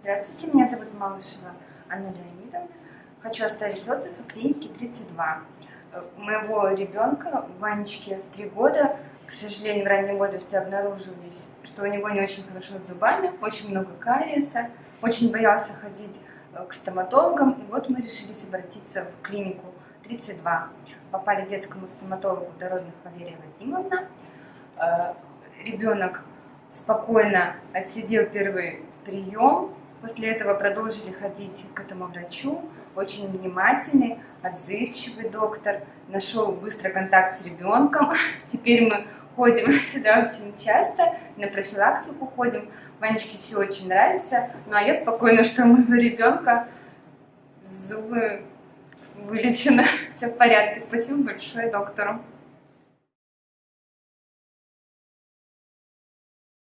Здравствуйте, меня зовут Малышева Анна Леонидовна. Хочу оставить отзыв о клинике 32. У моего ребенка, Ванечке, 3 года, к сожалению, в раннем возрасте обнаружились, что у него не очень хорошо с зубами, очень много кариеса, очень боялся ходить э, к стоматологам, и вот мы решились обратиться в клинику 32. Попали к детскому стоматологу Дородных Валерия Вадимовна. Э, Ребенок спокойно отсидел первый прием, после этого продолжили ходить к этому врачу, очень внимательный, отзывчивый доктор, нашел быстро контакт с ребенком, теперь мы ходим сюда очень часто, на профилактику ходим, Ванечке все очень нравится, ну а я спокойна, что у моего ребенка зубы вылечены, все в порядке, спасибо большое доктору.